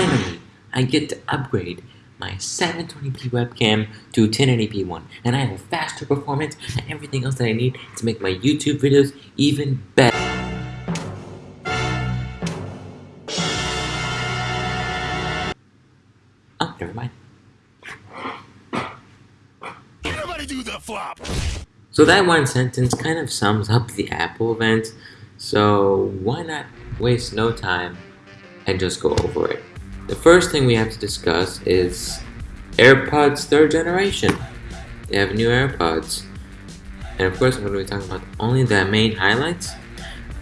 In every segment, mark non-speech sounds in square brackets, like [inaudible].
finally, I get to upgrade my 720p webcam to 1080p one, and I have a faster performance and everything else that I need to make my YouTube videos even better. Oh, never mind. Everybody do the flop. So that one sentence kind of sums up the Apple event, so why not waste no time and just go over it. The first thing we have to discuss is AirPods third generation. They have new AirPods. And of course I'm going to be talking about only the main highlights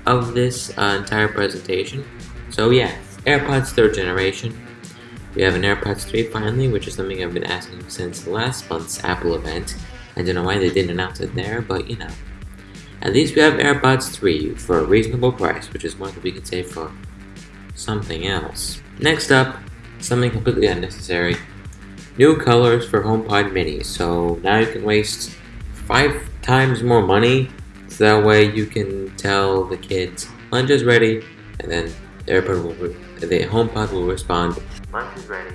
of this uh, entire presentation. So yeah, AirPods third generation. We have an AirPods 3 finally, which is something I've been asking since last month's Apple event. I don't know why they didn't announce it there, but you know. At least we have AirPods 3 for a reasonable price, which is more than we can say for something else. Next up, something completely unnecessary. New colors for HomePod Mini. So now you can waste five times more money, so that way you can tell the kids lunch is ready, and then the AirPod will, the HomePod will respond lunch is ready.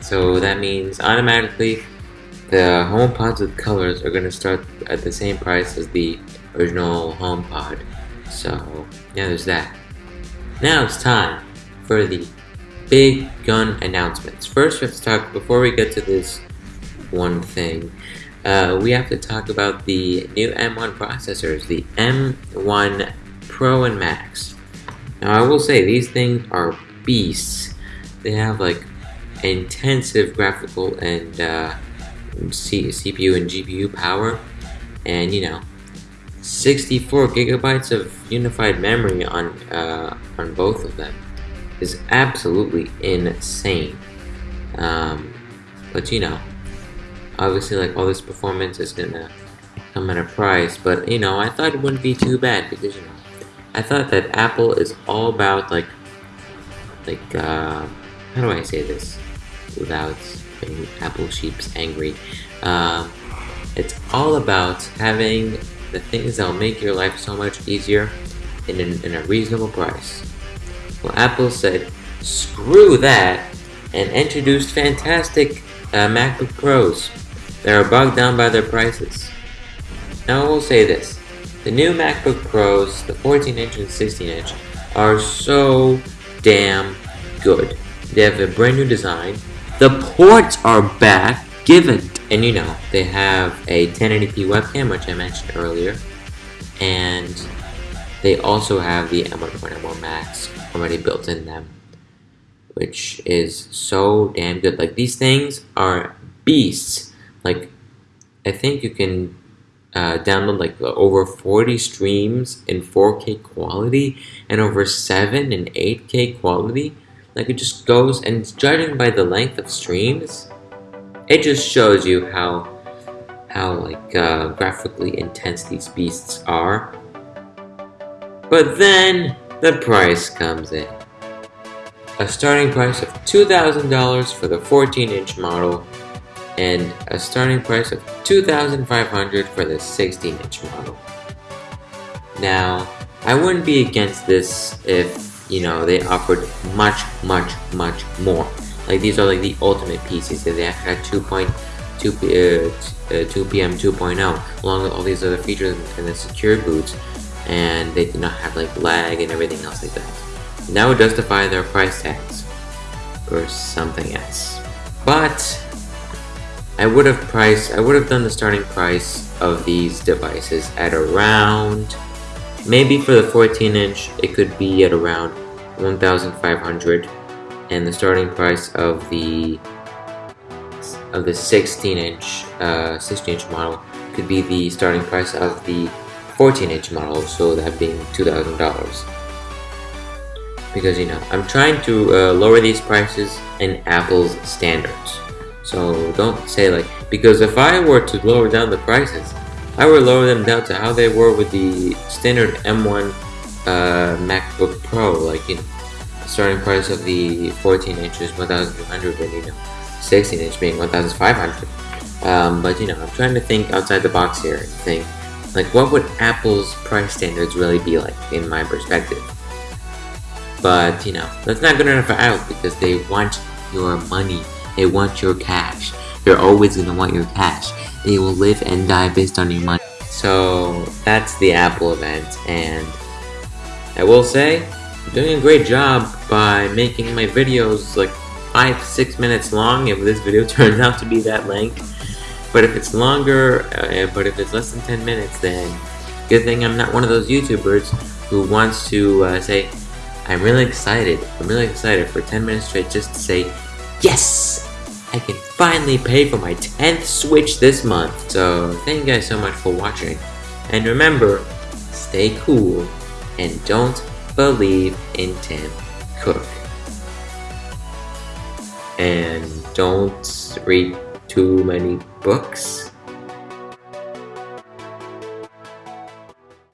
So that means automatically the HomePods with colors are going to start at the same price as the original HomePod. So yeah, there's that. Now it's time for the big gun announcements. First, we have to talk, before we get to this one thing, uh, we have to talk about the new M1 processors, the M1 Pro and Max. Now, I will say, these things are beasts. They have like intensive graphical and uh, CPU and GPU power, and you know, 64 gigabytes of unified memory on uh, on both of them is absolutely insane. Um, but you know, obviously, like all this performance is gonna come at a price. But you know, I thought it wouldn't be too bad because you know, I thought that Apple is all about like, like uh, how do I say this without making Apple sheeps angry? Uh, it's all about having the things that'll make your life so much easier in, in a reasonable price. Well, Apple said, screw that, and introduced fantastic uh, MacBook Pros that are bogged down by their prices. Now I will say this, the new MacBook Pros, the 14 inch and 16 inch, are so damn good. They have a brand new design, the ports are back, given! And you know, they have a 1080p webcam, which I mentioned earlier, and they also have the M1.1 Max already built in them, which is so damn good. Like these things are beasts. Like I think you can uh, download like over 40 streams in 4K quality and over 7 and 8K quality. Like it just goes and judging by the length of streams, it just shows you how how like uh, graphically intense these beasts are. But then the price comes in. A starting price of $2,000 for the 14-inch model and a starting price of $2,500 for the 16-inch model. Now, I wouldn't be against this if, you know, they offered much, much, much more. Like, these are like the ultimate pieces. PCs. They had 2.2 uh, TPM 2.0, along with all these other features and the secure boots and they do not have like lag and everything else like that. That would justify their price tags or something else. But I would have priced I would have done the starting price of these devices at around maybe for the 14 inch it could be at around 1500 and the starting price of the of the 16 inch uh, 16 inch model could be the starting price of the 14 inch model, so that being $2,000. Because you know, I'm trying to uh, lower these prices in Apple's standards. So don't say like, because if I were to lower down the prices, I would lower them down to how they were with the standard M1 uh, MacBook Pro, like you know, starting price of the 14 inches 1,200 and you know, 16 inch being 1,500. Um, but you know, I'm trying to think outside the box here and think like, what would Apple's price standards really be like, in my perspective? But, you know, that's not good enough for Out because they want your money. They want your cash. They're always going to want your cash. They will live and die based on your money. So, that's the Apple event, and I will say, I'm doing a great job by making my videos like 5-6 minutes long if this video [laughs] turns out to be that length. But if it's longer, uh, but if it's less than 10 minutes, then good thing I'm not one of those YouTubers who wants to uh, say, I'm really excited, I'm really excited for 10 minutes straight just to say, yes! I can finally pay for my 10th Switch this month. So thank you guys so much for watching. And remember, stay cool and don't believe in Tim Cook. And don't read too many books